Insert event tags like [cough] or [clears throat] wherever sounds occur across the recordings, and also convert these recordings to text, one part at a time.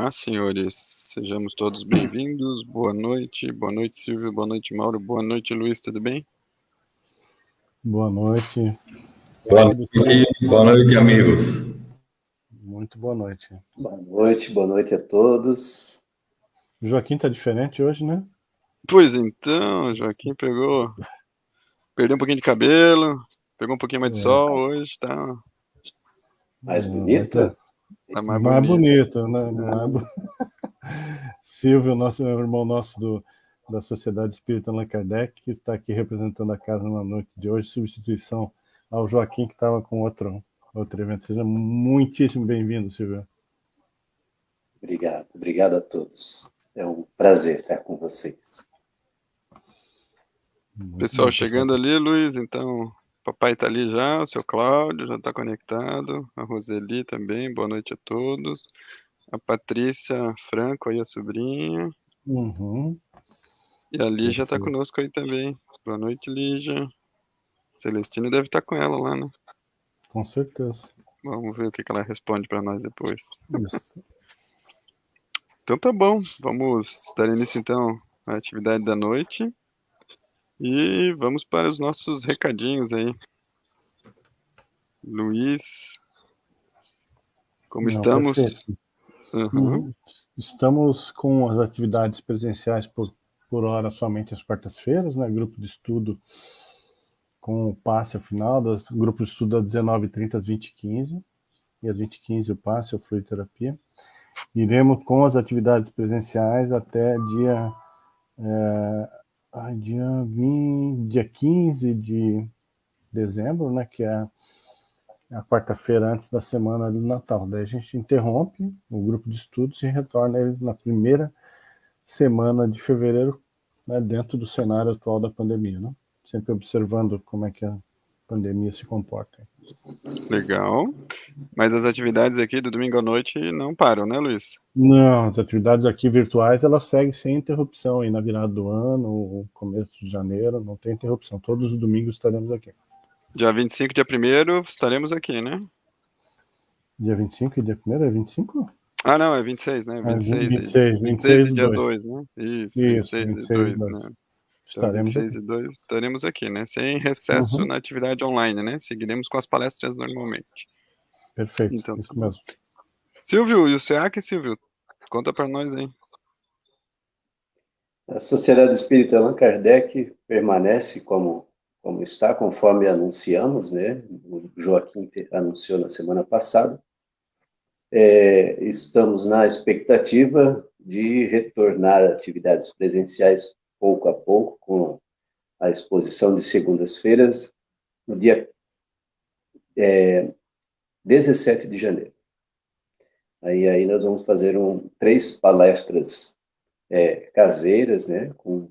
Olá, senhores. Sejamos todos bem-vindos. Boa noite. Boa noite, Silvio. Boa noite, Mauro. Boa noite, Luiz. Tudo bem? Boa noite. Boa noite, boa noite, amigos. Muito boa noite. Boa noite, boa noite a todos. O Joaquim tá diferente hoje, né? Pois então, Joaquim pegou. Perdeu um pouquinho de cabelo, pegou um pouquinho mais de é. sol hoje, tá. Mais bonito? Tá mais, mais bonito. bonito, né? Mais... [laughs] Silvio, nosso irmão nosso do, da Sociedade Espírita Allan Kardec, que está aqui representando a casa na noite de hoje, substituição ao Joaquim, que estava com outro, outro evento. Seja muitíssimo bem-vindo, Silvio. Obrigado, obrigado a todos. É um prazer estar com vocês. Muito pessoal bom, chegando pessoal. ali, Luiz, então Papai está ali já, o seu Cláudio já está conectado, a Roseli também, boa noite a todos. A Patrícia Franco aí, a sobrinha. Uhum. E a Lígia está conosco aí também. Boa noite, Lígia. Celestino deve estar tá com ela lá, né? Com certeza. Vamos ver o que, que ela responde para nós depois. Isso. Então tá bom, vamos dar início então à atividade da noite. E vamos para os nossos recadinhos aí. Luiz, como Não, estamos? Uhum. Estamos com as atividades presenciais por, por hora somente às quartas-feiras, né? Grupo de estudo com o passe ao final, das, grupo de estudo às 19h30 às 20h15, e às 20h15 o passe, ou fluidoterapia. Iremos com as atividades presenciais até dia é, ah, dia, 20, dia 15 de dezembro, né, que é a quarta-feira antes da semana do Natal. Daí a gente interrompe o grupo de estudos e retorna na primeira semana de fevereiro, né, dentro do cenário atual da pandemia, né? Sempre observando como é que pandemia se comporta. Legal. Mas as atividades aqui do domingo à noite não param, né, Luiz? Não, as atividades aqui virtuais, elas seguem sem interrupção aí na virada do ano, começo de janeiro, não tem interrupção. Todos os domingos estaremos aqui. Dia 25 dia 1 estaremos aqui, né? Dia 25 e dia 1 é 25? Ah, não, é 26, né? 26, é, 26, 26, 26 e dia 2, né? Isso, Isso 26, 26 e 2, 2. né? Estaremos, então, e 2, estaremos aqui, né? Sem recesso uhum. na atividade online, né? Seguiremos com as palestras normalmente. Perfeito, então, isso mesmo. Silvio, e o SEAC, Silvio? Conta para nós aí. A Sociedade Espírita Allan Kardec permanece como, como está, conforme anunciamos, né? O Joaquim anunciou na semana passada. É, estamos na expectativa de retornar a atividades presenciais pouco a pouco, com a exposição de segundas-feiras, no dia é, 17 de janeiro. Aí, aí nós vamos fazer um, três palestras é, caseiras, né, com,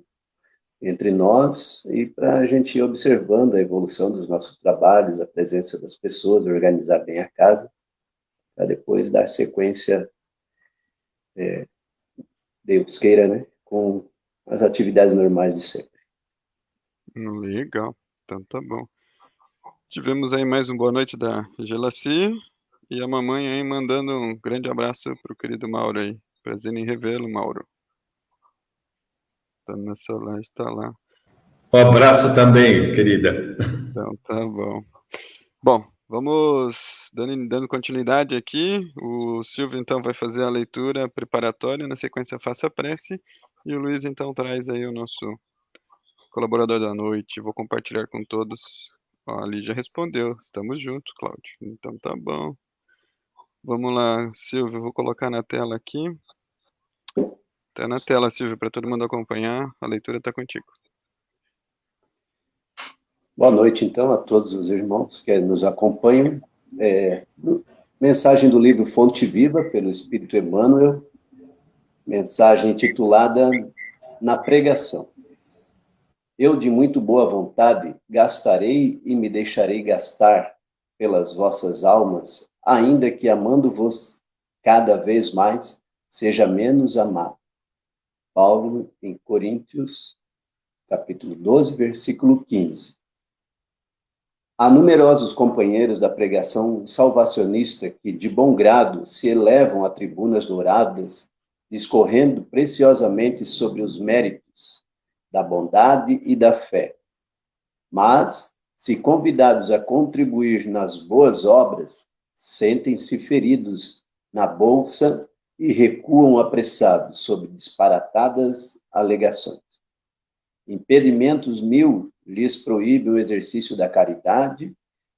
entre nós, e para a gente ir observando a evolução dos nossos trabalhos, a presença das pessoas, organizar bem a casa, para depois dar sequência, é, Deus queira, né, com as atividades normais de sempre. Legal, então tá bom. Tivemos aí mais um boa noite da Gelaci e a mamãe aí mandando um grande abraço para o querido Mauro aí. Prazer em revê-lo, Mauro. Tá na Solange, está lá. Um abraço também, querida. Então tá bom. Bom, vamos dando, dando continuidade aqui. O Silvio então vai fazer a leitura preparatória, na sequência faça a prece e o Luiz então traz aí o nosso colaborador da noite. Vou compartilhar com todos. Ó, a Lígia respondeu. Estamos juntos, Cláudio. Então tá bom. Vamos lá, Silvio, vou colocar na tela aqui. Tá na tela, Silvio, para todo mundo acompanhar. A leitura está contigo. Boa noite, então, a todos os irmãos que nos acompanham. É, mensagem do livro Fonte Viva, pelo Espírito Emmanuel, mensagem titulada Na Pregação. Eu, de muito boa vontade, gastarei e me deixarei gastar pelas vossas almas, ainda que amando-vos cada vez mais, seja menos amado. Paulo, em Coríntios, capítulo 12, versículo 15. Há numerosos companheiros da pregação salvacionista que, de bom grado, se elevam a tribunas douradas, discorrendo preciosamente sobre os méritos da bondade e da fé. Mas, se convidados a contribuir nas boas obras, sentem-se feridos na bolsa e recuam apressados sobre disparatadas alegações. Impedimentos mil lhes proíbe o exercício da caridade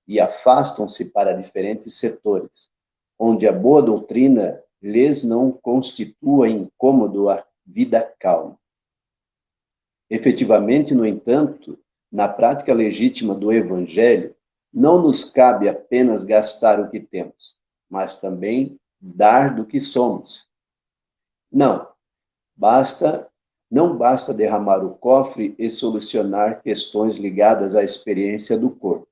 e afastam-se para diferentes setores, onde a boa doutrina lhes não constitua incômodo a vida calma. Efetivamente, no entanto, na prática legítima do Evangelho, não nos cabe apenas gastar o que temos, mas também dar do que somos. Não, basta não basta derramar o cofre e solucionar questões ligadas à experiência do corpo.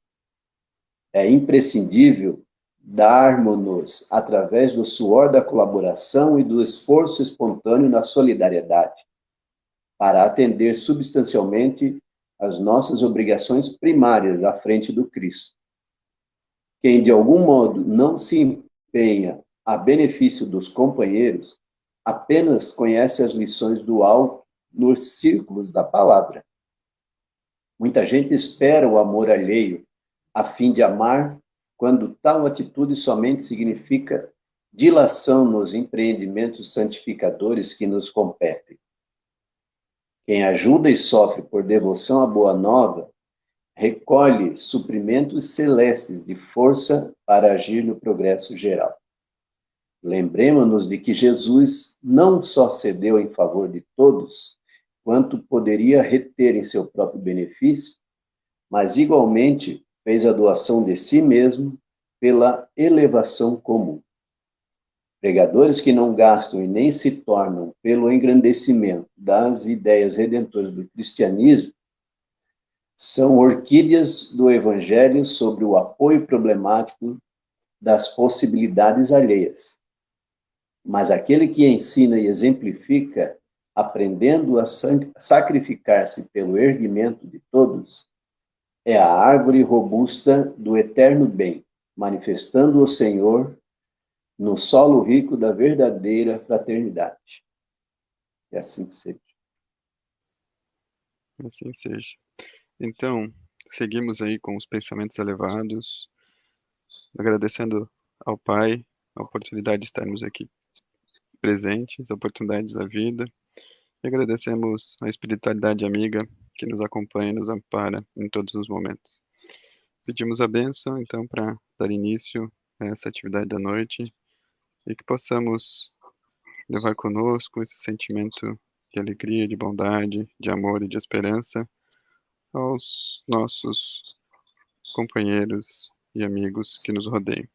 É imprescindível darmos-nos através do suor da colaboração e do esforço espontâneo na solidariedade, para atender substancialmente as nossas obrigações primárias à frente do Cristo. Quem de algum modo não se empenha a benefício dos companheiros, apenas conhece as lições do alto nos círculos da palavra. Muita gente espera o amor alheio, a fim de amar, quando tal atitude somente significa dilação nos empreendimentos santificadores que nos competem. Quem ajuda e sofre por devoção à boa nova, recolhe suprimentos celestes de força para agir no progresso geral. Lembremos-nos de que Jesus não só cedeu em favor de todos, quanto poderia reter em seu próprio benefício, mas igualmente fez a doação de si mesmo pela elevação comum. Pregadores que não gastam e nem se tornam pelo engrandecimento das ideias redentoras do cristianismo são orquídeas do evangelho sobre o apoio problemático das possibilidades alheias. Mas aquele que ensina e exemplifica aprendendo a sacrificar-se pelo erguimento de todos, é a árvore robusta do eterno bem, manifestando o Senhor no solo rico da verdadeira fraternidade. E assim seja. Assim seja. Então, seguimos aí com os pensamentos elevados, agradecendo ao Pai a oportunidade de estarmos aqui presentes, a oportunidade da vida, e agradecemos a espiritualidade amiga que nos acompanha e nos ampara em todos os momentos. Pedimos a bênção, então, para dar início a essa atividade da noite e que possamos levar conosco esse sentimento de alegria, de bondade, de amor e de esperança aos nossos companheiros e amigos que nos rodeiam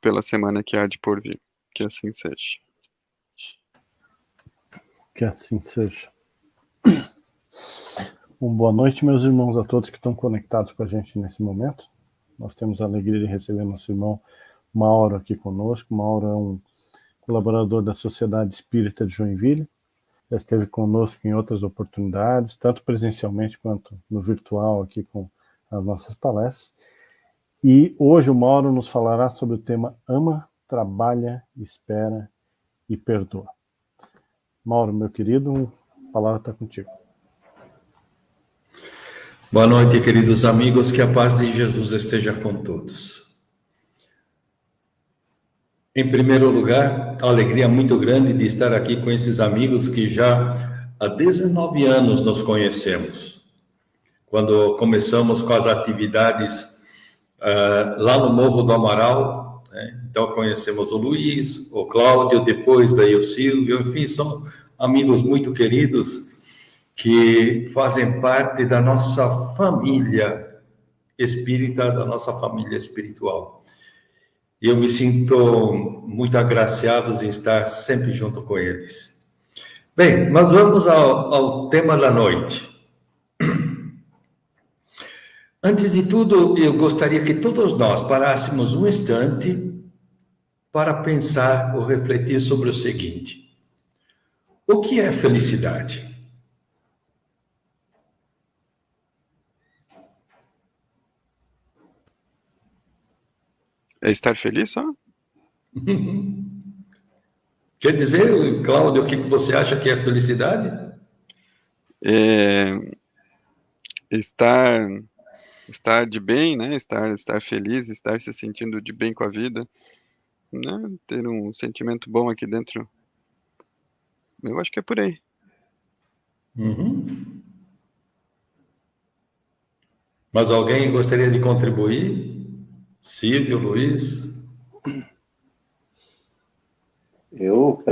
pela semana que há de por vir. Que assim seja. Que assim seja. Uma boa noite, meus irmãos, a todos que estão conectados com a gente nesse momento. Nós temos a alegria de receber nosso irmão Mauro aqui conosco. Mauro é um colaborador da Sociedade Espírita de Joinville. Já esteve conosco em outras oportunidades, tanto presencialmente quanto no virtual, aqui com as nossas palestras. E hoje o Mauro nos falará sobre o tema Ama, Trabalha, Espera e Perdoa. Mauro, meu querido, a palavra está contigo. Boa noite, queridos amigos, que a paz de Jesus esteja com todos. Em primeiro lugar, a alegria muito grande de estar aqui com esses amigos que já há 19 anos nos conhecemos. Quando começamos com as atividades uh, lá no Morro do Amaral, né? Então conhecemos o Luiz, o Cláudio, depois veio o Silvio, enfim, são amigos muito queridos que fazem parte da nossa família espírita, da nossa família espiritual. Eu me sinto muito agraciado em estar sempre junto com eles. Bem, mas vamos ao, ao tema da noite. Antes de tudo, eu gostaria que todos nós parássemos um instante para pensar ou refletir sobre o seguinte: o que é felicidade? É estar feliz só? [laughs] Quer dizer, Cláudio, o que você acha que é felicidade? É, estar estar de bem, né? Estar estar feliz, estar se sentindo de bem com a vida, né? Ter um sentimento bom aqui dentro. Eu acho que é por aí. Uhum. Mas alguém gostaria de contribuir? Silvio, Luiz? Eu,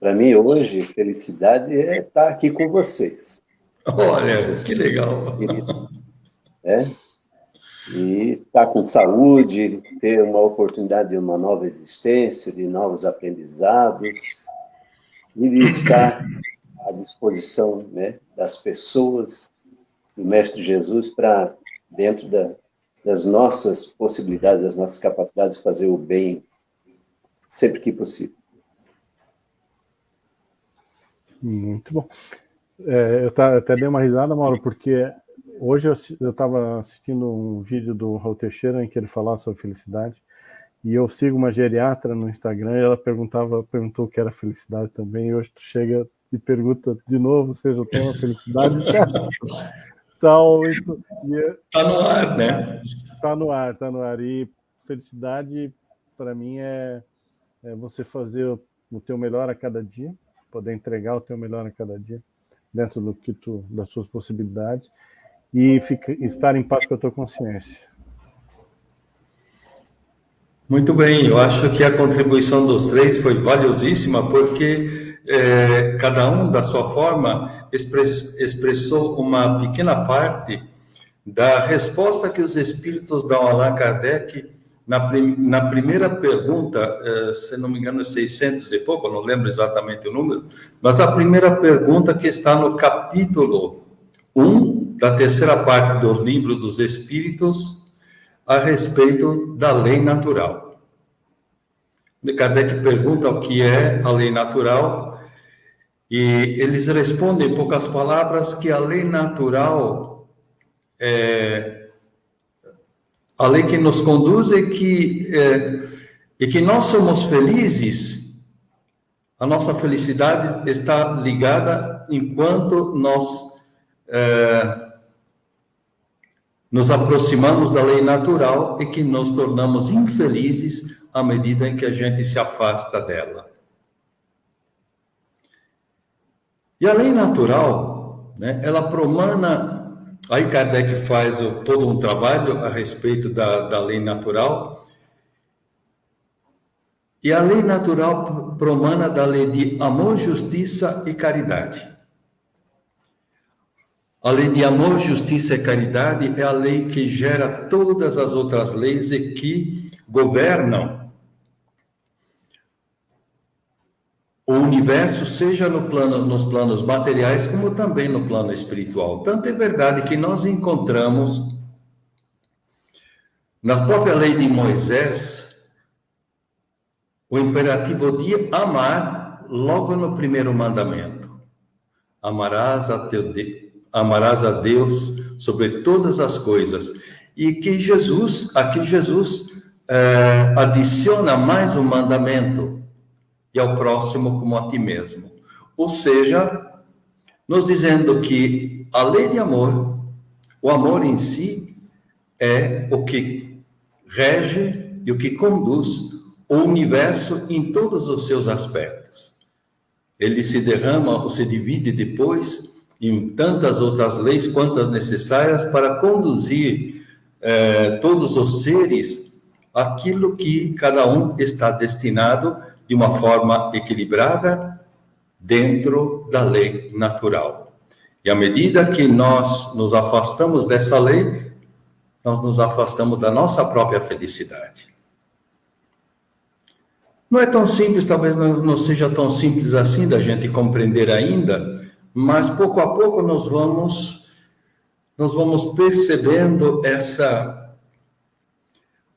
para mim, hoje, felicidade é estar aqui com vocês. Olha, que legal. É? E estar com saúde, ter uma oportunidade de uma nova existência, de novos aprendizados, e estar à disposição né, das pessoas, do Mestre Jesus, para dentro da, das nossas possibilidades, das nossas capacidades, fazer o bem sempre que possível. Muito bom. É, eu tá, até dei uma risada, Mauro, porque hoje eu estava assistindo um vídeo do Raul Teixeira em que ele falava sobre felicidade, e eu sigo uma geriatra no Instagram e ela perguntava, perguntou o que era felicidade também, e hoje tu chega e pergunta de novo, seja o tema felicidade. [laughs] tal. Tá no ar, né? Tá no ar, tá no ar. E felicidade, para mim, é, é, você fazer o, o teu melhor a cada dia, poder entregar o teu melhor a cada dia, dentro do que tu, das suas possibilidades, e fica, estar em paz com a tua consciência. Muito bem, eu acho que a contribuição dos três foi valiosíssima, porque é, cada um, da sua forma, expressou uma pequena parte da resposta que os espíritos dão a Allan Kardec na, prim, na primeira pergunta, é, se não me engano, 600 e pouco, não lembro exatamente o número, mas a primeira pergunta que está no capítulo 1 da terceira parte do livro dos Espíritos, a respeito da lei natural. Kardec pergunta o que é a lei natural e eles respondem, em poucas palavras, que a lei natural é a lei que nos conduz e que, é, e que nós somos felizes, a nossa felicidade está ligada enquanto nós é, nos aproximamos da lei natural e que nos tornamos infelizes à medida em que a gente se afasta dela. E a lei natural, né, ela promana, aí Kardec faz todo um trabalho a respeito da, da lei natural, e a lei natural promana da lei de amor, justiça e caridade. A lei de amor, justiça e caridade é a lei que gera todas as outras leis e que governam o universo, seja no plano, nos planos materiais, como também no plano espiritual. Tanto é verdade que nós encontramos na própria lei de Moisés o imperativo de amar logo no primeiro mandamento. Amarás a, teu de... amarás a Deus sobre todas as coisas. E que Jesus, aqui Jesus é, adiciona mais um mandamento, e ao próximo como a ti mesmo. Ou seja, nos dizendo que a lei de amor, o amor em si, é o que rege e o que conduz o universo em todos os seus aspectos. Ele se derrama ou se divide depois em tantas outras leis quantas necessárias para conduzir eh, todos os seres aquilo que cada um está destinado de uma forma equilibrada dentro da lei natural. E à medida que nós nos afastamos dessa lei, nós nos afastamos da nossa própria felicidade. Não é tão simples, talvez não seja tão simples assim da gente compreender ainda, mas pouco a pouco nós vamos nós vamos percebendo essa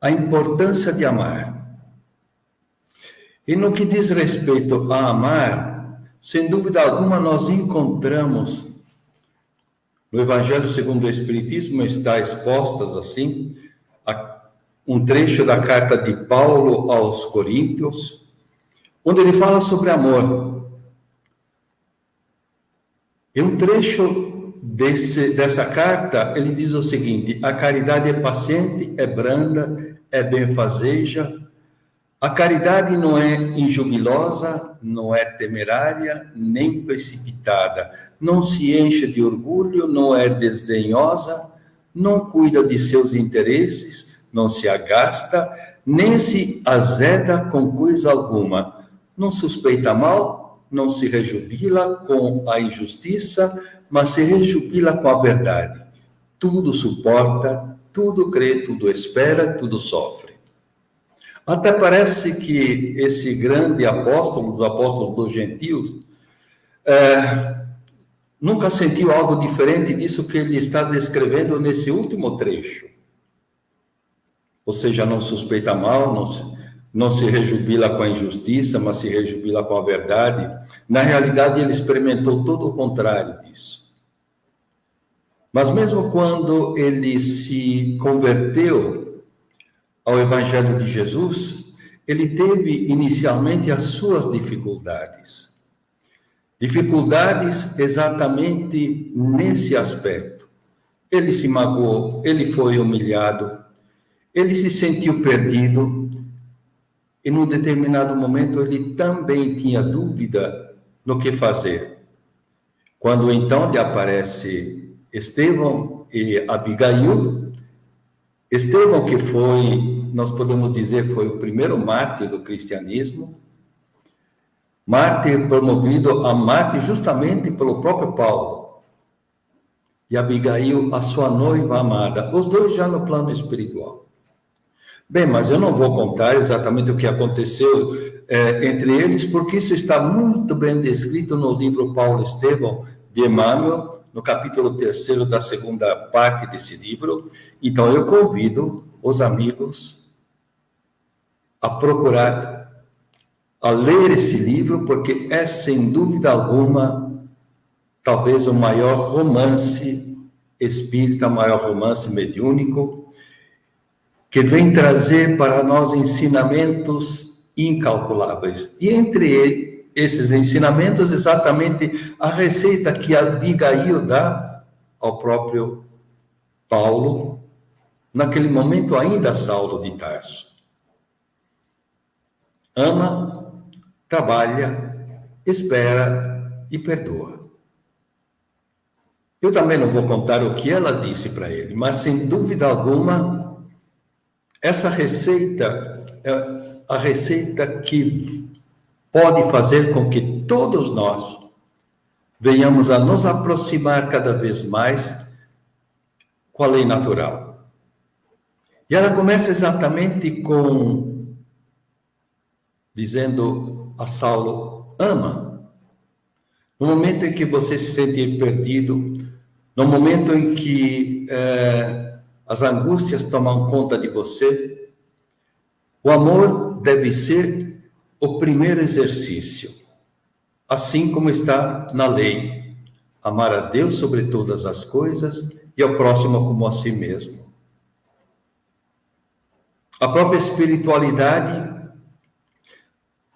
a importância de amar. E no que diz respeito a amar, sem dúvida alguma nós encontramos no Evangelho segundo o Espiritismo está expostas assim um trecho da carta de Paulo aos Coríntios, onde ele fala sobre amor. E um trecho desse, dessa carta, ele diz o seguinte: a caridade é paciente, é branda, é benfazeja. A caridade não é injubilosa, não é temerária, nem precipitada. Não se enche de orgulho, não é desdenhosa, não cuida de seus interesses, não se agasta, nem se azeda com coisa alguma. Não suspeita mal, não se rejubila com a injustiça, mas se rejubila com a verdade. Tudo suporta, tudo crê, tudo espera, tudo sofre. Até parece que esse grande apóstolo, dos apóstolos dos gentios, é, nunca sentiu algo diferente disso que ele está descrevendo nesse último trecho. Ou seja, não suspeita mal, não se, não se rejubila com a injustiça, mas se rejubila com a verdade. Na realidade, ele experimentou todo o contrário disso. Mas mesmo quando ele se converteu ao Evangelho de Jesus, ele teve inicialmente as suas dificuldades. Dificuldades exatamente nesse aspecto. Ele se magoou, ele foi humilhado, ele se sentiu perdido, e num determinado momento ele também tinha dúvida no que fazer. Quando então lhe aparece Estevão e Abigail. Estevão, que foi, nós podemos dizer, foi o primeiro mártir do cristianismo, mártir promovido a mártir justamente pelo próprio Paulo. E Abigail, a sua noiva amada, os dois já no plano espiritual. Bem, mas eu não vou contar exatamente o que aconteceu é, entre eles, porque isso está muito bem descrito no livro Paulo Estevão de Emmanuel, no capítulo terceiro da segunda parte desse livro. Então, eu convido os amigos a procurar, a ler esse livro, porque é, sem dúvida alguma, talvez o maior romance espírita, o maior romance mediúnico, que vem trazer para nós ensinamentos incalculáveis. E entre esses ensinamentos exatamente a receita que Abigail dá ao próprio Paulo, naquele momento ainda Saulo de Tarso. Ama, trabalha, espera e perdoa. Eu também não vou contar o que ela disse para ele, mas sem dúvida alguma, essa receita é a receita que pode fazer com que todos nós venhamos a nos aproximar cada vez mais com a lei natural. E ela começa exatamente com dizendo a Saulo: ama. No momento em que você se sente perdido, no momento em que é, as angústias tomam conta de você, o amor deve ser o primeiro exercício, assim como está na lei: amar a Deus sobre todas as coisas e ao próximo como a si mesmo. A própria espiritualidade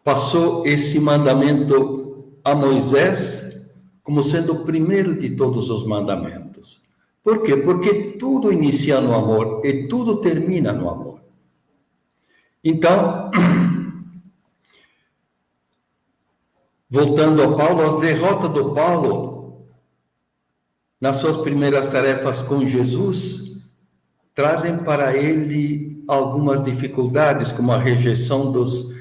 passou esse mandamento a Moisés como sendo o primeiro de todos os mandamentos. Por quê? Porque tudo inicia no amor e tudo termina no amor. Então, [clears throat] Voltando ao Paulo, as derrotas do Paulo nas suas primeiras tarefas com Jesus trazem para ele algumas dificuldades, como a rejeição dos,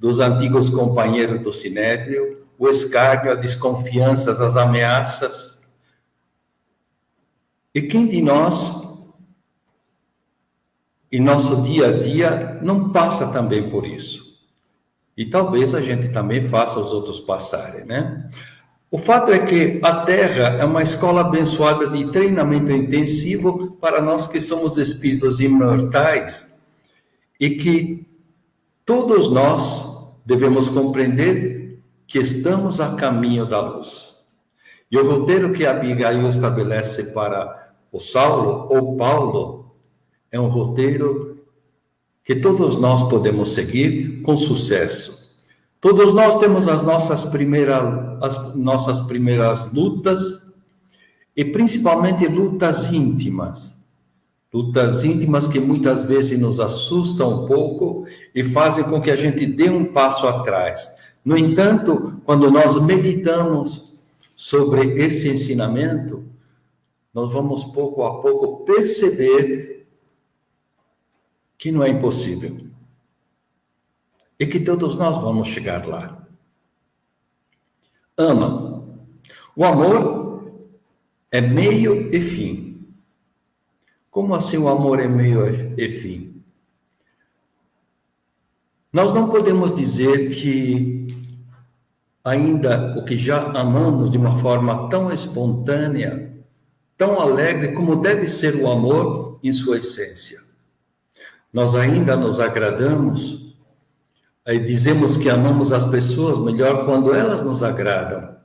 dos antigos companheiros do Sinédrio, o escárnio, a desconfiança, as ameaças. E quem de nós, em nosso dia a dia, não passa também por isso? E talvez a gente também faça os outros passarem, né? O fato é que a Terra é uma escola abençoada de treinamento intensivo para nós que somos espíritos imortais e que todos nós devemos compreender que estamos a caminho da luz. E o roteiro que Abigail estabelece para o Saulo ou Paulo é um roteiro que todos nós podemos seguir com sucesso. Todos nós temos as nossas primeiras, as nossas primeiras lutas, e principalmente lutas íntimas. Lutas íntimas que muitas vezes nos assustam um pouco e fazem com que a gente dê um passo atrás. No entanto, quando nós meditamos sobre esse ensinamento, nós vamos pouco a pouco perceber que não é impossível. E que todos nós vamos chegar lá. Ama. O amor é meio e fim. Como assim o amor é meio e fim? Nós não podemos dizer que ainda o que já amamos de uma forma tão espontânea, tão alegre como deve ser o amor em sua essência. Nós ainda nos agradamos e dizemos que amamos as pessoas melhor quando elas nos agradam.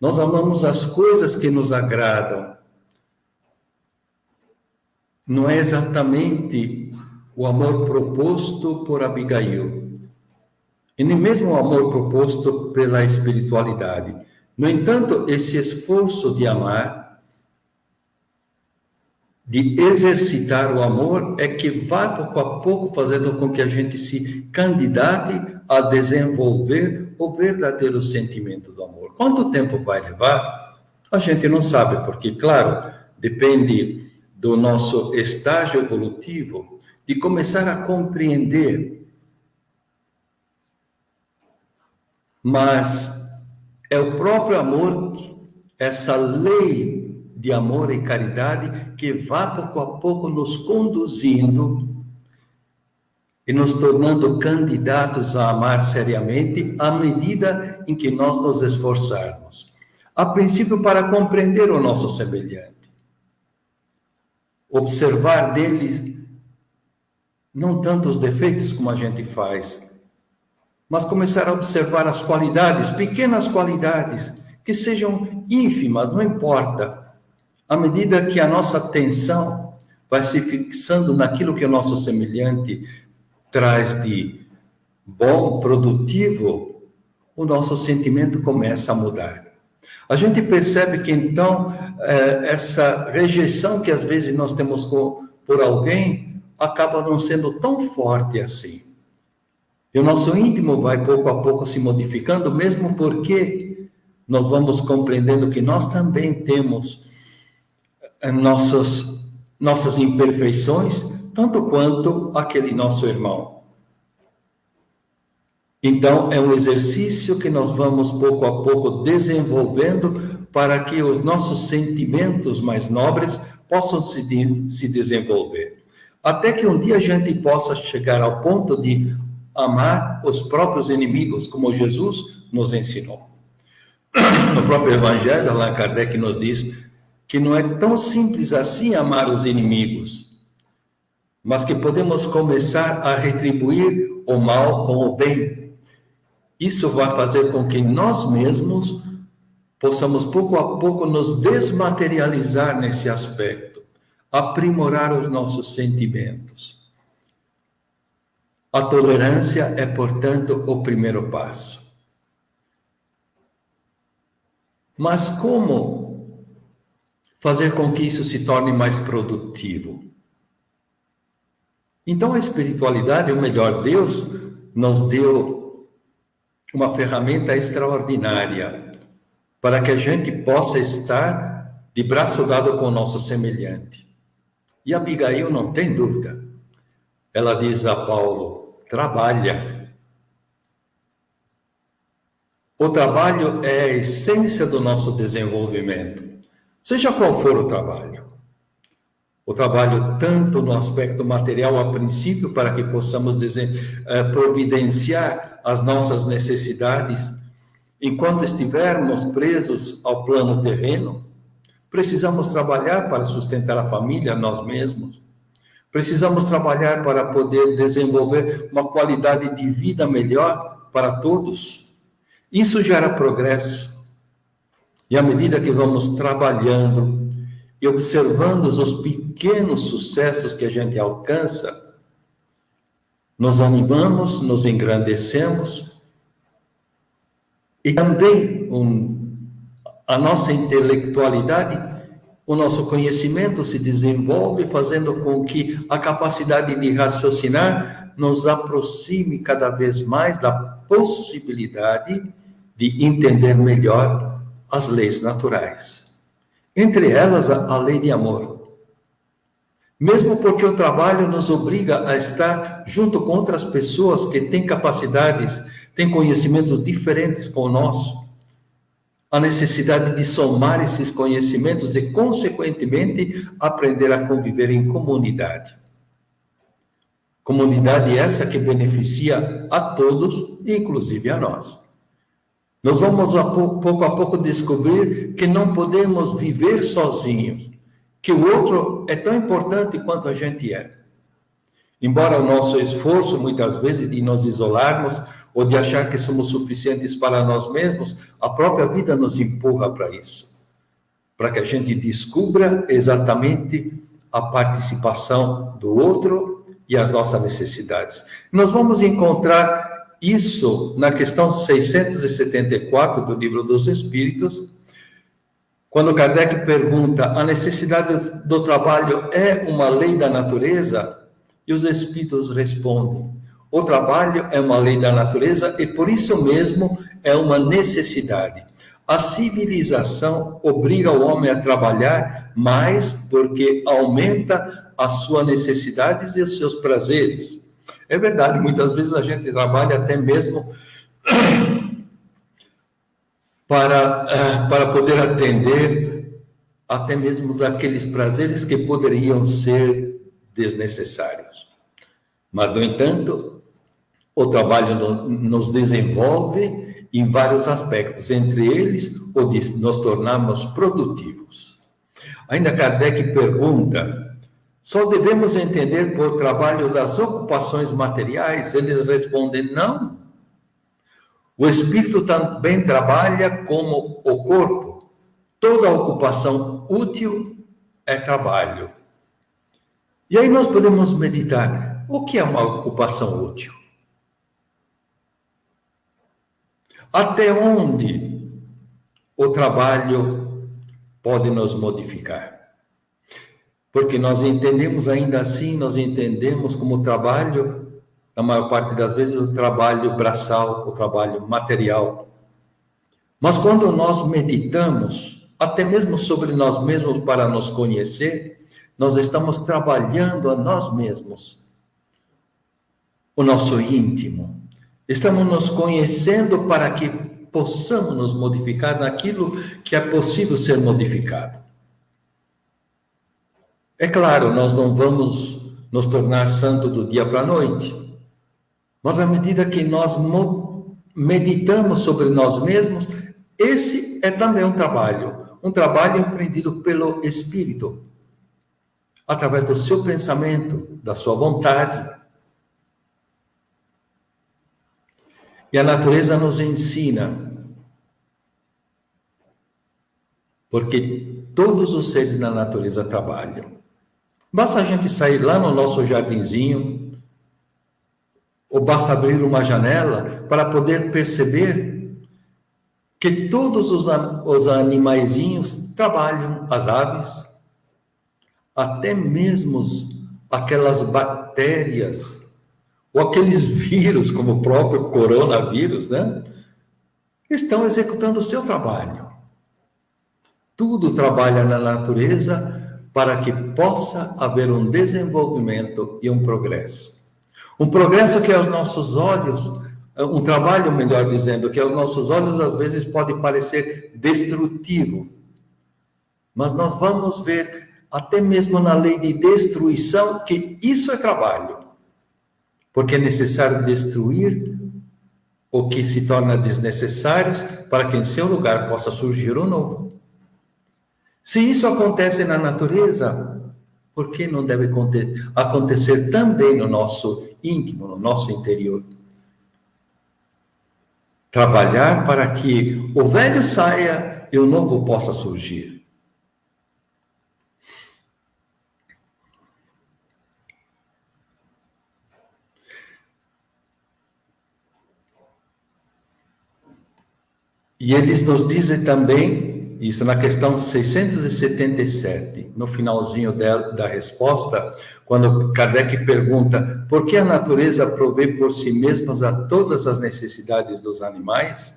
Nós amamos as coisas que nos agradam. Não é exatamente o amor proposto por Abigail, e nem mesmo o amor proposto pela espiritualidade. No entanto, esse esforço de amar, de exercitar o amor, é que vai pouco a pouco fazendo com que a gente se candidate a desenvolver o verdadeiro sentimento do amor. Quanto tempo vai levar? A gente não sabe, porque, claro, depende do nosso estágio evolutivo, de começar a compreender. Mas é o próprio amor, essa lei de amor e caridade, que vai pouco a pouco nos conduzindo e nos tornando candidatos a amar seriamente à medida em que nós nos esforçarmos. A princípio, para compreender o nosso semelhante, observar dele não tanto os defeitos como a gente faz, mas começar a observar as qualidades, pequenas qualidades, que sejam ínfimas, não importa. À medida que a nossa atenção vai se fixando naquilo que o nosso semelhante traz de bom, produtivo, o nosso sentimento começa a mudar. A gente percebe que então é, essa rejeição que às vezes nós temos por alguém acaba não sendo tão forte assim. E o nosso íntimo vai pouco a pouco se modificando, mesmo porque nós vamos compreendendo que nós também temos é, nossas, nossas imperfeições tanto quanto aquele nosso irmão. Então, é um exercício que nós vamos pouco a pouco desenvolvendo para que os nossos sentimentos mais nobres possam se, de, se desenvolver. Até que um dia a gente possa chegar ao ponto de amar os próprios inimigos, como Jesus nos ensinou. [coughs] No próprio Evangelho, Allan Kardec nos diz que não é tão simples assim amar os inimigos mas que podemos começar a retribuir o mal com o bem. Isso vai fazer com que nós mesmos possamos pouco a pouco nos desmaterializar nesse aspecto, aprimorar os nossos sentimentos. A tolerância é, portanto, o primeiro passo. Mas como fazer com que isso se torne mais produtivo? Então, a espiritualidade, ou melhor, Deus nos deu uma ferramenta extraordinária para que a gente possa estar de braço dado com o nosso semelhante. E Abigail não tem dúvida. Ela diz a Paulo: trabalha. O trabalho é a essência do nosso desenvolvimento, seja qual for o trabalho o trabalho tanto no aspecto material a princípio, para que possamos eh, providenciar as nossas necessidades, enquanto estivermos presos ao plano terreno, precisamos trabalhar para sustentar a família, nós mesmos. Precisamos trabalhar para poder desenvolver uma qualidade de vida melhor para todos. Isso gera progresso. E à medida que vamos trabalhando, e observando os pequenos sucessos que a gente alcança, nos animamos, nos engrandecemos e também um, a nossa intelectualidade, o nosso conhecimento se desenvolve, fazendo com que a capacidade de raciocinar nos aproxime cada vez mais da possibilidade de entender melhor as leis naturais. Entre elas, a, a lei de amor. Mesmo porque o trabalho nos obriga a estar junto com outras pessoas que têm capacidades, têm conhecimentos diferentes com o nosso. A necessidade de somar esses conhecimentos e, consequentemente, aprender a conviver em comunidade. Comunidade essa que beneficia a todos, inclusive a nós. Nós vamos a pouco, pouco a pouco descobrir que não podemos viver sozinhos, que o outro é tão importante quanto a gente é. Embora o nosso esforço, muitas vezes, de nos isolarmos ou de achar que somos suficientes para nós mesmos, a própria vida nos empurra para isso. Para que a gente descubra exatamente a participação do outro e as nossas necessidades. Nós vamos encontrar isso na questão 674 do Livro dos Espíritos, quando Kardec pergunta: a necessidade do trabalho é uma lei da natureza? E os Espíritos respondem: o trabalho é uma lei da natureza e por isso mesmo é uma necessidade. A civilização obriga o homem a trabalhar mais porque aumenta as suas necessidades e os seus prazeres. É verdade, muitas vezes a gente trabalha até mesmo para, eh, para poder atender até mesmo aqueles prazeres que poderiam ser desnecessários. Mas, no entanto, o trabalho nos desenvolve em vários aspectos, entre eles o de nos tornarmos produtivos. Ainda Kardec pergunta só devemos entender por trabalhos as ocupações materiais? Eles respondem não. O espírito também trabalha como o corpo. Toda ocupação útil é trabalho. E aí nós podemos meditar: o que é uma ocupação útil? Até onde o trabalho pode nos modificar? Porque nós entendemos ainda assim, nós entendemos como trabalho, na maior parte das vezes, o trabalho braçal, o trabalho material. Mas quando nós meditamos, até mesmo sobre nós mesmos para nos conhecer, nós estamos trabalhando a nós mesmos, o nosso íntimo. Estamos nos conhecendo para que possamos nos modificar naquilo que é possível ser modificado. É claro, nós não vamos nos tornar santo do dia para a noite, mas à medida que nós meditamos sobre nós mesmos, esse é também um trabalho, um trabalho empreendido pelo Espírito, através do seu pensamento, da sua vontade. E a natureza nos ensina, porque todos os seres na natureza trabalham. Basta a gente sair lá no nosso jardinzinho, ou basta abrir uma janela para poder perceber que todos os, os animaizinhos trabalham, as aves, até mesmo aquelas bactérias, ou aqueles [laughs] vírus, como o próprio coronavírus, né? Estão executando o seu trabalho. Tudo trabalha na natureza para que possa haver um desenvolvimento e um progresso. Um progresso que aos nossos olhos, um trabalho, melhor dizendo, que aos nossos olhos às vezes pode parecer destrutivo. Mas nós vamos ver, até mesmo na lei de destruição, que isso é trabalho. Porque é necessário destruir o que se torna desnecessário para que em seu lugar possa surgir o um novo. Se isso acontece na natureza, por que não deve acontecer também no nosso íntimo, no nosso interior? Trabalhar para que o velho saia e o novo possa surgir. E eles nos dizem também isso na questão 677, no finalzinho da, da resposta, quando Kardec pergunta por que a natureza provê por si mesmas a todas as necessidades dos animais,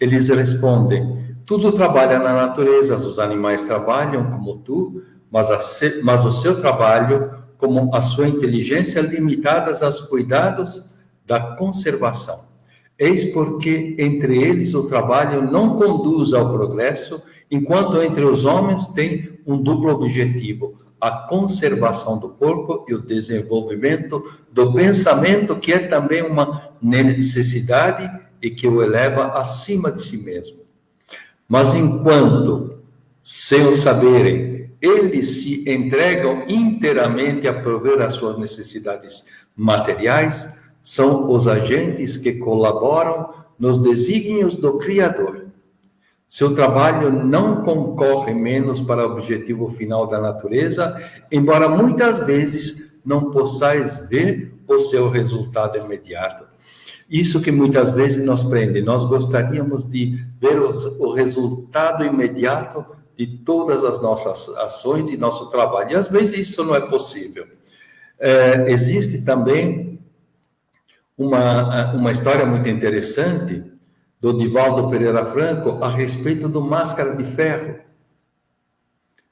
eles respondem: tudo trabalha na natureza, os animais trabalham como tu, mas, a, mas o seu trabalho, como a sua inteligência, limitadas aos cuidados da conservação. Eis porque entre eles o trabalho não conduz ao progresso, enquanto entre os homens tem um duplo objetivo: a conservação do corpo e o desenvolvimento do pensamento, que é também uma necessidade e que o eleva acima de si mesmo. Mas enquanto, sem o saberem, eles se entregam inteiramente a prover as suas necessidades materiais, são os agentes que colaboram nos desígnios do Criador. Seu trabalho não concorre menos para o objetivo final da natureza, embora muitas vezes não possais ver o seu resultado imediato. Isso que muitas vezes nos prende. Nós gostaríamos de ver o, resultado imediato de todas as nossas ações, de nosso trabalho. E às vezes isso não é possível. É, existe também uma, uma história muito interessante do Divaldo Pereira Franco a respeito do Máscara de Ferro.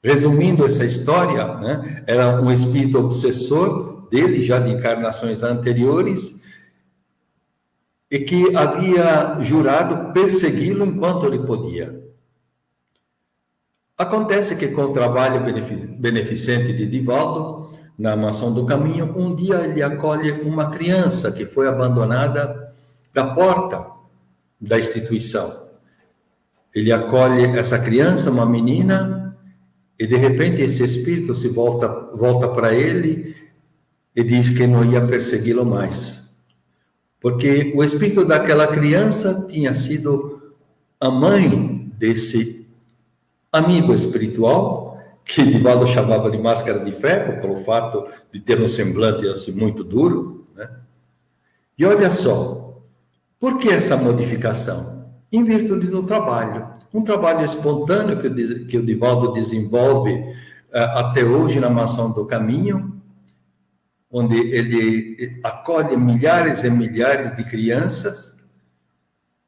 Resumindo essa história, né, era um espírito obsessor dele, já de encarnações anteriores, e que havia jurado persegui-lo enquanto ele podia. Acontece que com o trabalho beneficente de Divaldo, na mansão do caminho, um dia ele acolhe uma criança que foi abandonada da porta da instituição. Ele acolhe essa criança, uma menina, e de repente esse espírito se volta volta para ele e diz que não ia persegui-lo mais. Porque o espírito daquela criança tinha sido a mãe desse amigo espiritual que Divaldo chamava de máscara de ferro, pelo fato de ter um semblante assim muito duro. Né? E olha só, por que essa modificação? Em virtude do trabalho. Um trabalho espontâneo que, que o Divaldo desenvolve uh, até hoje na Mansão do Caminho, onde ele acolhe milhares e milhares de crianças,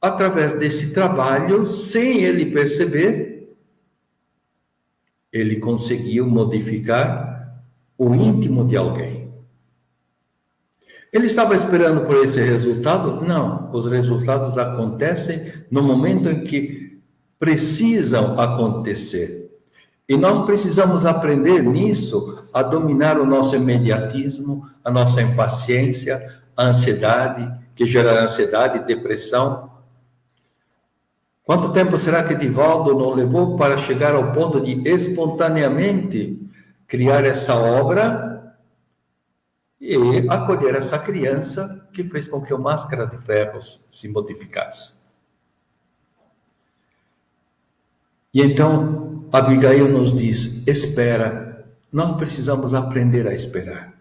através desse trabalho, sem ele perceber, ele conseguiu modificar o íntimo de alguém. Ele estava esperando por esse resultado? Não, os resultados acontecem no momento em que precisam acontecer. E nós precisamos aprender nisso a dominar o nosso imediatismo, a nossa impaciência, a ansiedade, que gera ansiedade, depressão, Quanto tempo será que Divaldo não levou para chegar ao ponto de espontaneamente criar essa obra e acolher essa criança que fez com que o Máscara de Ferros se modificasse? E então Abigail nos diz: espera, nós precisamos aprender a esperar.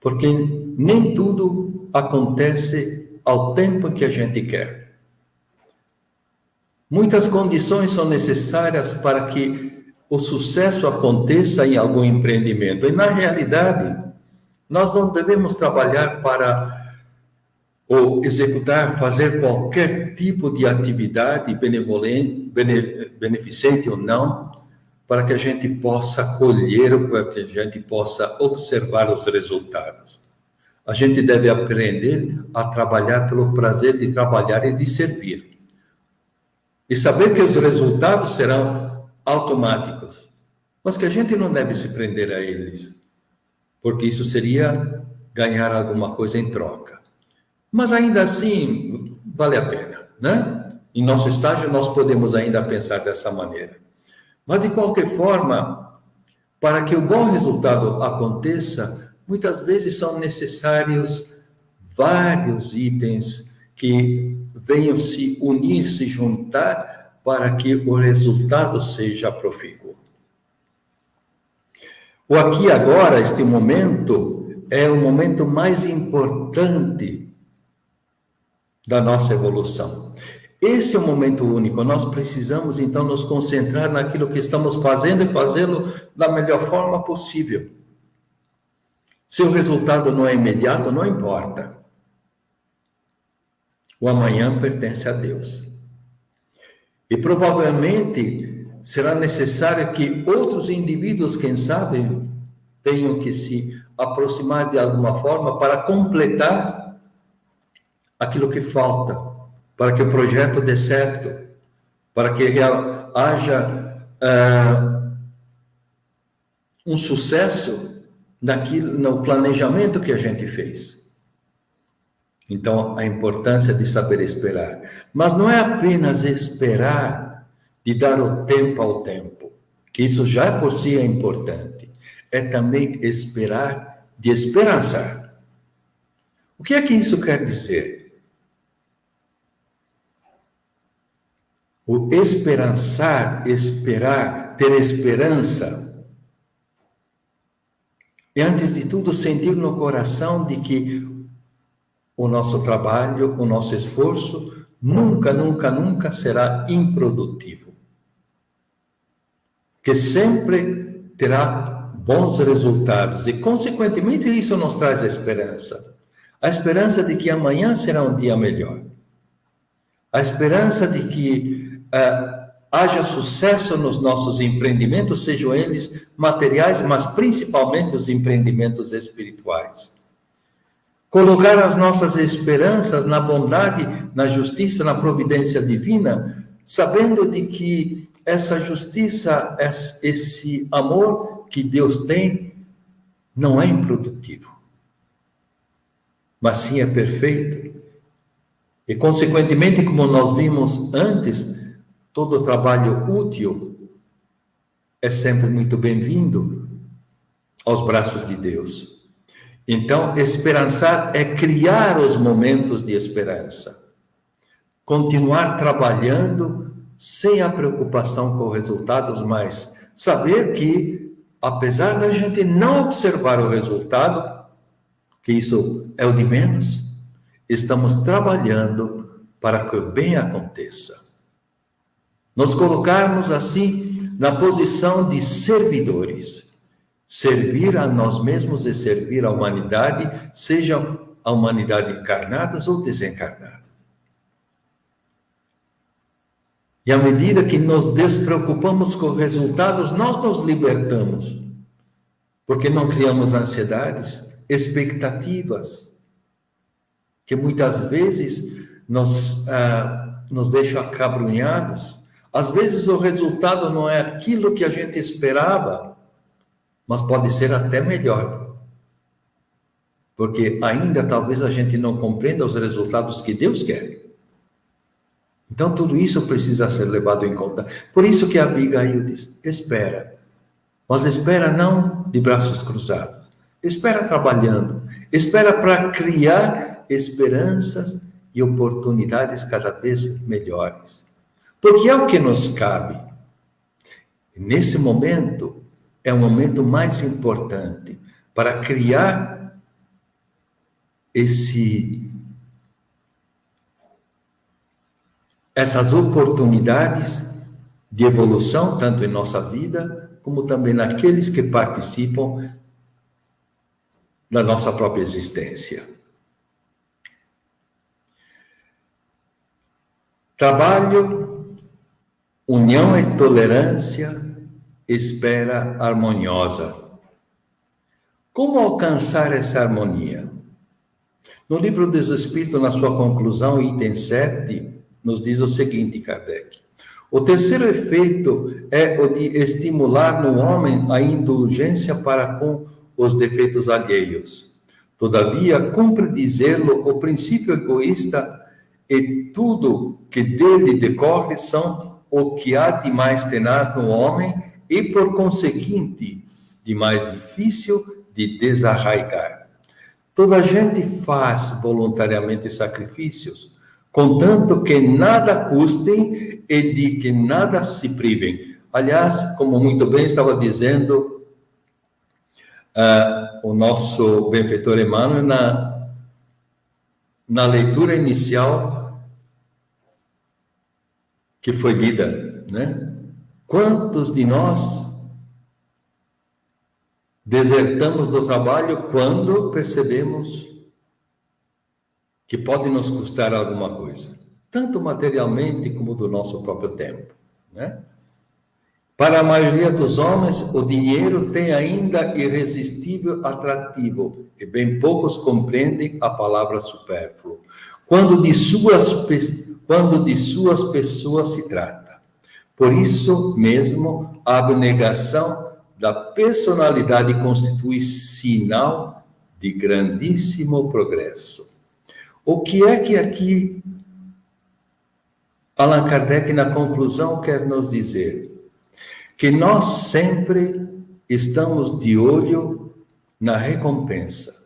Porque nem tudo acontece ao tempo que a gente quer. Muitas condições são necessárias para que o sucesso aconteça em algum empreendimento. E, na realidade, nós não devemos trabalhar para ou executar, fazer qualquer tipo de atividade benevolente, beneficente ou não, para que a gente possa colher, para que a gente possa observar os resultados. A gente deve aprender a trabalhar pelo prazer de trabalhar e de servir e saber que os resultados serão automáticos, mas que a gente não deve se prender a eles, porque isso seria ganhar alguma coisa em troca. Mas ainda assim, vale a pena, né? Em nosso estágio, nós podemos ainda pensar dessa maneira. Mas, de qualquer forma, para que o bom resultado aconteça, muitas vezes são necessários vários itens que venham se unir, se juntar, para que o resultado seja profícuo. O aqui agora, este momento, é o momento mais importante da nossa evolução. Esse é o momento único. Nós precisamos então nos concentrar naquilo que estamos fazendo e fazê-lo da melhor forma possível. Se o resultado não é imediato, não importa. O amanhã pertence a Deus. E provavelmente será necessário que outros indivíduos, quem sabe, tenham que se aproximar de alguma forma para completar aquilo que falta, para que o projeto dê certo, para que haja uh, um sucesso naquilo, no planejamento que a gente fez. Então, a importância de saber esperar. Mas não é apenas esperar de dar o tempo ao tempo, que isso já por si é importante. É também esperar de esperançar. O que é que isso quer dizer? O esperançar, esperar, ter esperança, é antes de tudo sentir no coração de que o nosso trabalho, o nosso esforço, nunca, nunca, nunca será improdutivo. Que sempre terá bons resultados e, consequentemente, isso nos traz a esperança. A esperança de que amanhã será um dia melhor. A esperança de que uh, haja sucesso nos nossos empreendimentos, sejam eles materiais, mas principalmente os empreendimentos espirituais Colocar as nossas esperanças na bondade, na justiça, na providência divina, sabendo de que essa justiça, esse amor que Deus tem, não é improdutivo, mas sim é perfeito. E, consequentemente, como nós vimos antes, todo trabalho útil é sempre muito bem-vindo aos braços de Deus. Então, esperançar é criar os momentos de esperança. Continuar trabalhando sem a preocupação com os resultados, mas saber que, apesar da gente não observar o resultado, que isso é o de menos, estamos trabalhando para que o bem aconteça. Nos colocarmos assim na posição de servidores servir a nós mesmos e servir a humanidade, seja a humanidade encarnada ou desencarnada. E à medida que nos despreocupamos com resultados, nós nos libertamos, porque não criamos ansiedades, expectativas, que muitas vezes nos, ah, nos deixam acabrunhados. Às vezes o resultado não é aquilo que a gente esperava, mas pode ser até melhor. Porque ainda talvez a gente não compreenda os resultados que Deus quer. Então tudo isso precisa ser levado em conta. Por isso que Abigail diz: espera. Mas espera não de braços cruzados. Espera trabalhando. Espera para criar esperanças e oportunidades cada vez melhores. Porque é o que nos cabe. Nesse momento, é o momento mais importante para criar esse essas oportunidades de evolução tanto em nossa vida como também naqueles que participam da nossa própria existência. Trabalho, união e tolerância espera harmoniosa. Como alcançar essa harmonia? No livro dos Espíritos, na sua conclusão, item 7, nos diz o seguinte, Kardec. O terceiro efeito é o de estimular no homem a indulgência para com os defeitos alheios. Todavia, cumpre dizê-lo o princípio egoísta e tudo que dele decorre são o que há de mais tenaz no homem e, por conseguinte, de mais difícil de desarraigar. Toda gente faz voluntariamente sacrifícios, contanto que nada custem e de que nada se privem. Aliás, como muito bem estava dizendo uh, o nosso benfeitor Emmanuel na, na leitura inicial que foi lida, né? Quantos de nós desertamos do trabalho quando percebemos que pode nos custar alguma coisa, tanto materialmente como do nosso próprio tempo, né? Para a maioria dos homens, o dinheiro tem ainda irresistível atrativo e bem poucos compreendem a palavra supérfluo. Quando de suas quando de suas pessoas se trata. Por isso mesmo, a abnegação da personalidade constitui sinal de grandíssimo progresso. O que é que aqui Allan Kardec, na conclusão, quer nos dizer? Que nós sempre estamos de olho na recompensa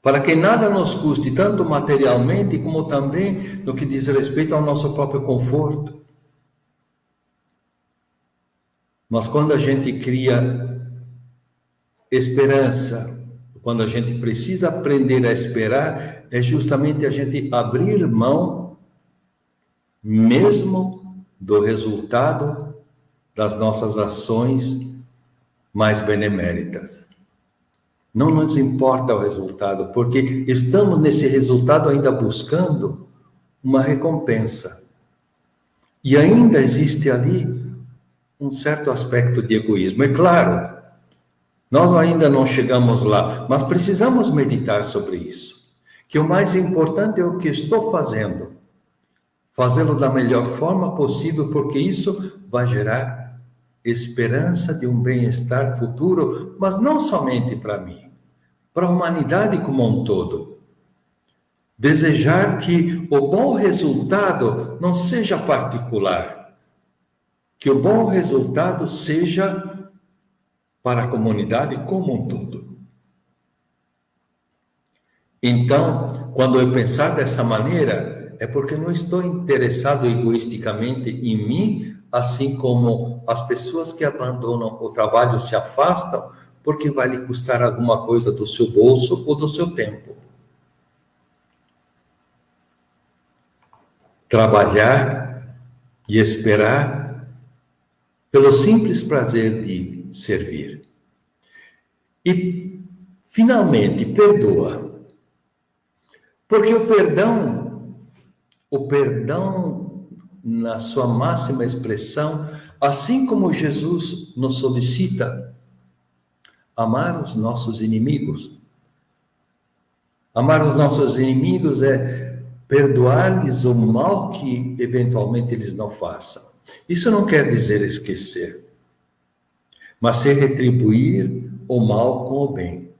para que nada nos custe, tanto materialmente como também no que diz respeito ao nosso próprio conforto. Mas quando a gente cria esperança, quando a gente precisa aprender a esperar, é justamente a gente abrir mão, mesmo do resultado das nossas ações mais beneméritas. Não nos importa o resultado, porque estamos nesse resultado ainda buscando uma recompensa. E ainda existe ali um certo aspecto de egoísmo. É claro, nós ainda não chegamos lá, mas precisamos meditar sobre isso. Que o mais importante é o que estou fazendo. Fazê-lo da melhor forma possível, porque isso vai gerar esperança de um bem-estar futuro, mas não somente para mim para a humanidade como um todo. Desejar que o bom resultado não seja particular, que o bom resultado seja para a comunidade como um todo. Então, quando eu pensar dessa maneira, é porque não estou interessado egoisticamente em mim, assim como as pessoas que abandonam o trabalho se afastam porque vai lhe custar alguma coisa do seu bolso ou do seu tempo. Trabalhar e esperar pelo simples prazer de servir. E, finalmente, perdoa. Porque o perdão, o perdão, na sua máxima expressão, assim como Jesus nos solicita, amar os nossos inimigos. Amar os nossos inimigos é perdoar-lhes o mal que eventualmente eles não façam. Isso não quer dizer esquecer, mas ser retribuir o mal com o bem.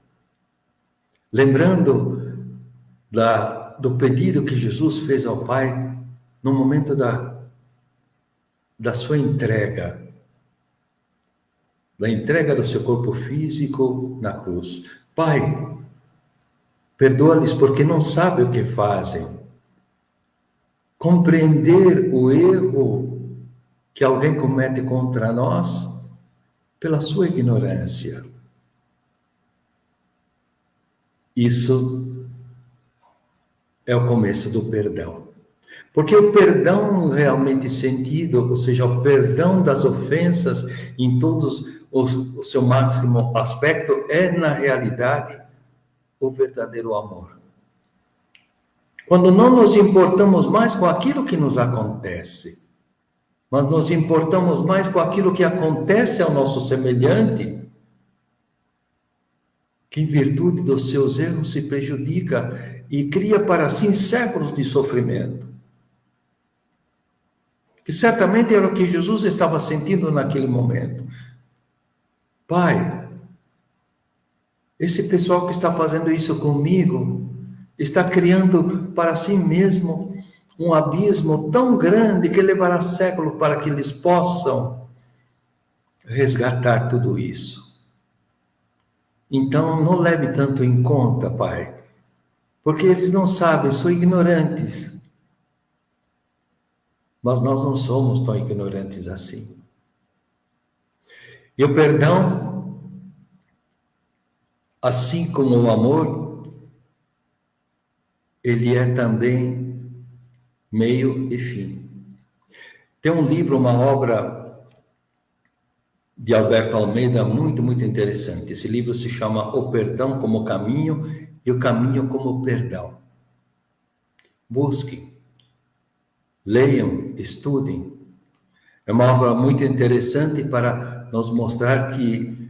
Lembrando da, do pedido que Jesus fez ao Pai no momento da, da sua entrega da entrega do seu corpo físico na cruz. Pai, perdoa-lhes porque não sabem o que fazem. Compreender o erro que alguém comete contra nós pela sua ignorância. Isso é o começo do perdão. Porque o perdão realmente sentido, ou seja, o perdão das ofensas em todos o, o seu máximo aspecto é, na realidade, o verdadeiro amor. Quando não nos importamos mais com aquilo que nos acontece, mas nos importamos mais com aquilo que acontece ao nosso semelhante, que em virtude dos seus erros se prejudica e cria para si séculos de sofrimento. Que certamente era o que Jesus estava sentindo naquele momento. Pai, esse pessoal que está fazendo isso comigo está criando para si mesmo um abismo tão grande que levará século para que eles possam resgatar tudo isso. Então, não leve tanto em conta, Pai, porque eles não sabem, são ignorantes. Mas nós não somos tão ignorantes assim. E o perdão, assim como o amor, ele é também meio e fim. Tem um livro, uma obra de Alberto Almeida muito, muito interessante. Esse livro se chama O Perdão como Caminho e o Caminho como Perdão. Busquem, leiam, estudem. É uma obra muito interessante para nos mostrar que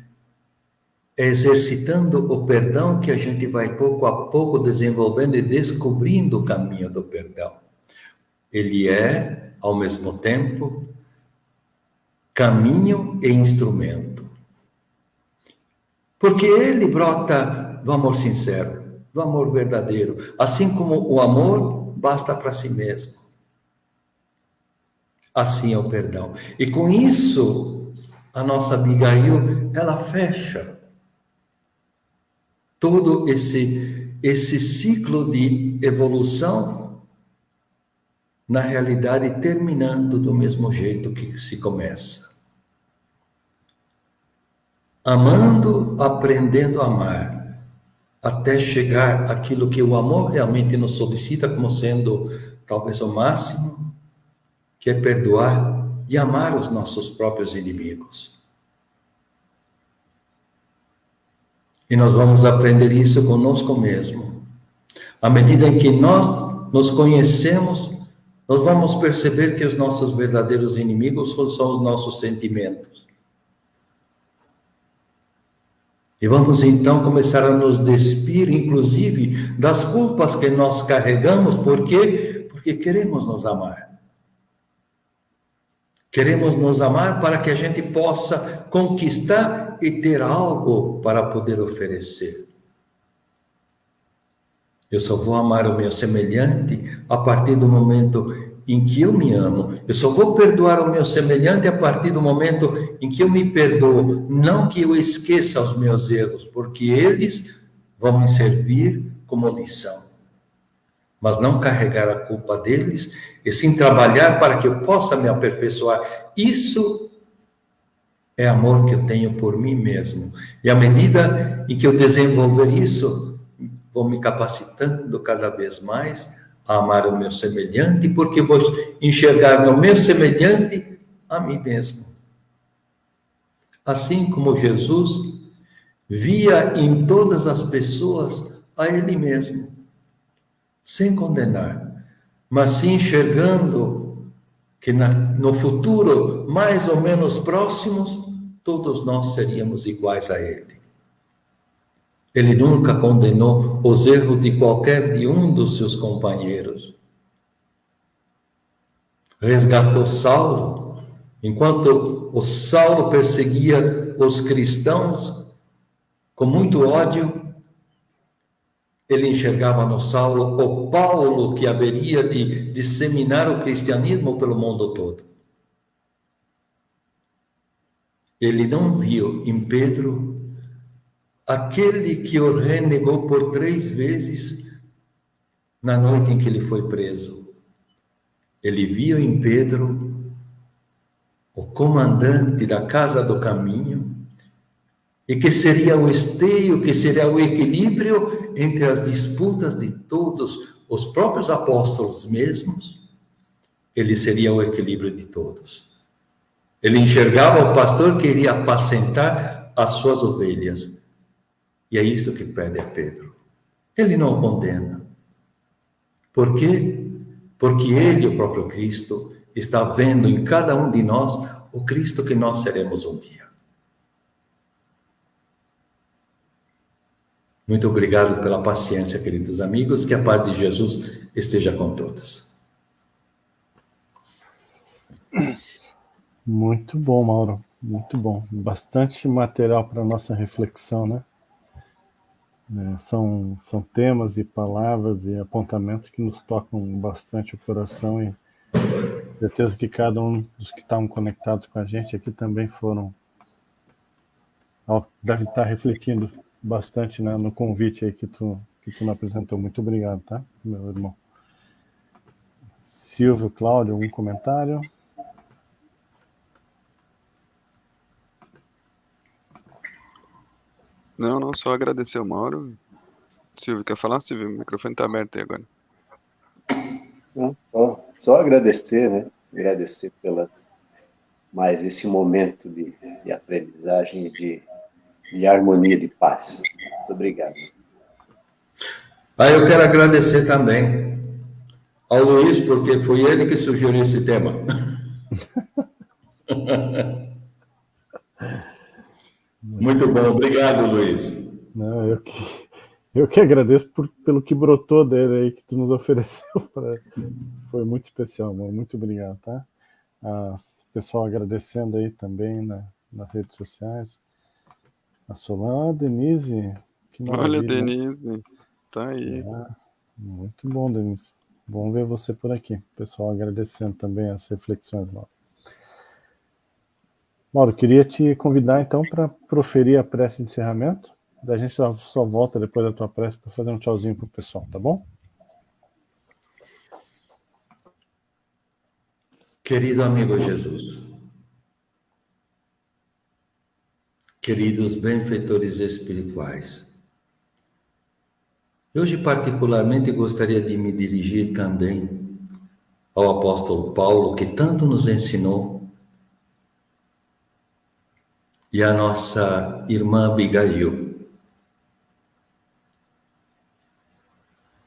é exercitando o perdão que a gente vai pouco a pouco desenvolvendo e descobrindo o caminho do perdão. Ele é, ao mesmo tempo, caminho e instrumento. Porque ele brota do amor sincero, do amor verdadeiro, assim como o amor basta para si mesmo. Assim é o perdão. E com isso, a nossa Abigail, ela fecha todo esse, esse ciclo de evolução, na realidade, terminando do mesmo jeito que se começa. Amando, aprendendo a amar, até chegar aquilo que o amor realmente nos solicita como sendo talvez o máximo, que é perdoar e amar os nossos próprios inimigos. E nós vamos aprender isso conosco mesmo. À medida em que nós nos conhecemos, nós vamos perceber que os nossos verdadeiros inimigos são os nossos sentimentos. E vamos então começar a nos despir, inclusive, das culpas que nós carregamos, por quê? Porque queremos nos amar. Queremos nos amar para que a gente possa conquistar e ter algo para poder oferecer. Eu só vou amar o meu semelhante a partir do momento em que eu me amo. Eu só vou perdoar o meu semelhante a partir do momento em que eu me perdoo. Não que eu esqueça os meus erros, porque eles vão me servir como lição mas não carregar a culpa deles, e sim trabalhar para que eu possa me aperfeiçoar. Isso é amor que eu tenho por mim mesmo. E à medida em que eu desenvolver isso, vou me capacitando cada vez mais a amar o meu semelhante, porque vou enxergar no meu semelhante a mim mesmo. Assim como Jesus via em todas as pessoas a ele mesmo sem condenar, mas sim enxergando que na, no futuro, mais ou menos próximos, todos nós seríamos iguais a Ele. Ele nunca condenou os erros de qualquer de um dos seus companheiros. Resgatou Saulo, enquanto o Saulo perseguia os cristãos com muito ódio, ele enxergava no Saulo o Paulo que haveria de disseminar o cristianismo pelo mundo todo. Ele não viu em Pedro aquele que o renegou por três vezes na noite em que ele foi preso. Ele viu em Pedro o comandante da casa do caminho, e que seria o esteio, que seria o equilíbrio entre as disputas de todos os próprios apóstolos mesmos, ele seria o equilíbrio de todos. Ele enxergava o pastor que iria apacentar as suas ovelhas. E é isso que pede a Pedro. Ele não condena. Por quê? Porque ele, o próprio Cristo, está vendo em cada um de nós o Cristo que nós seremos um dia. Muito obrigado pela paciência, queridos amigos. Que a paz de Jesus esteja com todos. Muito bom, Mauro. Muito bom. Bastante material para nossa reflexão, né? É, são, são temas e palavras e apontamentos que nos tocam bastante o coração e certeza que cada um dos que estavam conectados com a gente aqui também foram devem estar refletindo bastante né, no convite aí que tu, que tu me apresentou. Muito obrigado, tá, meu irmão? Silvio, Cláudio, algum comentário? Não, não, só agradecer o Mauro. Silvio, quer falar, Silvio? O microfone está aberto aí agora. Não, só agradecer, né? agradecer pela mais esse momento de, de aprendizagem e de, de harmonia, de paz. Muito obrigado. Ah, eu quero agradecer também ao Luiz, porque foi ele que sugeriu esse tema. [laughs] Muito bom, obrigado, Luiz. Não, eu que, eu que agradeço por, pelo que brotou dele aí, que tu nos [laughs] ofereceu. Pra... Foi muito especial, amor. Muito obrigado, tá? Ah, pessoal agradecendo aí também na, nas redes sociais. A Solana, a Denise. Olha, Denise, tá aí. É, muito bom, Denise. Bom ver você por aqui. Pessoal agradecendo também as reflexões, Mauro. Mauro, queria te convidar então para proferir a prece de encerramento. Da gente só, só volta depois da tua prece para fazer um tchauzinho pro pessoal, tá bom? Querido amigo Jesus, queridos benfeitores espirituais, Hoje, particularmente, gostaria de me dirigir também ao apóstolo Paulo, que tanto nos ensinou, e à nossa irmã Abigail.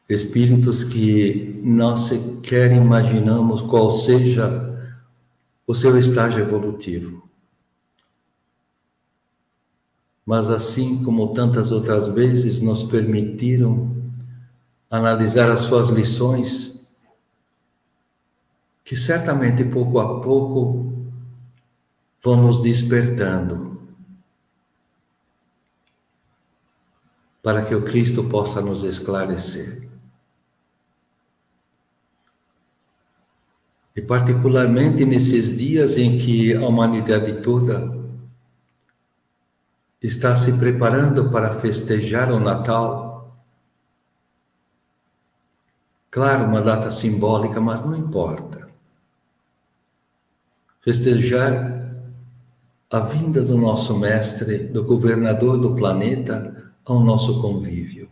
Espíritos que não sequer imaginamos qual seja o seu estágio evolutivo. Mas assim como tantas outras vezes nos permitiram analisar as suas lições, que certamente pouco a pouco vão nos despertando para que o Cristo possa nos esclarecer. E particularmente nesses dias em que a humanidade toda está se preparando para festejar o Natal, Claro, uma data simbólica, mas não importa. Festejar a vinda do nosso mestre, do governador do planeta, ao nosso convívio.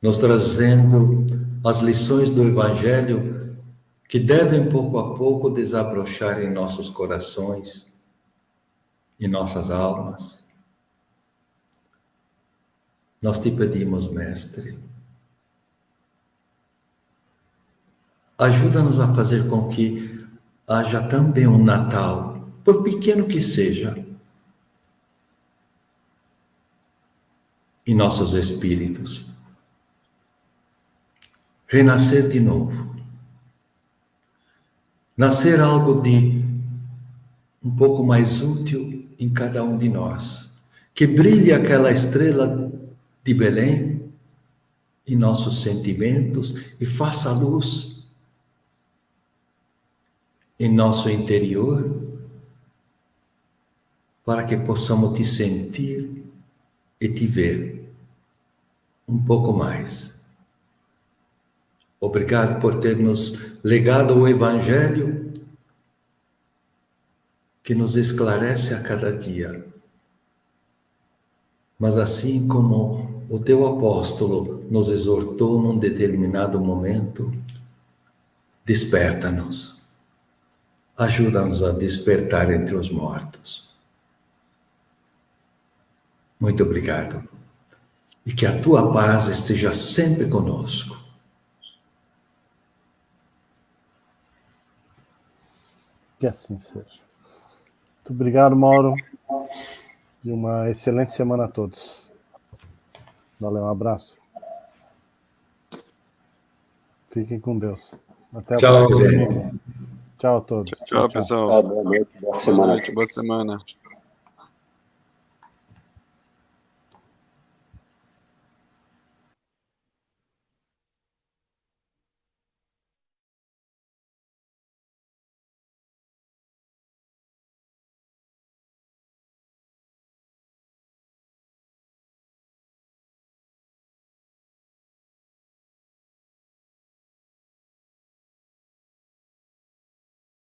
Nos trazendo as lições do Evangelho que devem pouco a pouco desabrochar em nossos corações, em nossas almas. Nós te pedimos, Mestre, ajuda-nos a fazer com que haja também um Natal, por pequeno que seja, em nossos espíritos. Renascer de novo. Nascer algo de um pouco mais útil em cada um de nós. Que brilhe aquela estrela de Belém em nossos sentimentos e faça luz em nosso interior, para que possamos te sentir e te ver um pouco mais. Obrigado por ter nos legado o Evangelho que nos esclarece a cada dia. Mas assim como o teu apóstolo nos exortou num determinado momento, desperta-nos ajuda-nos a despertar entre os mortos. Muito obrigado. E que a tua paz esteja sempre conosco. Que assim seja. Muito obrigado, Mauro. E uma excelente semana a todos. Valeu, um abraço. Fiquem com Deus. Até a Tchau, próxima. Tchau a todos. Tchau, pessoal. Boa noite, boa semana. Boa, noite, boa semana.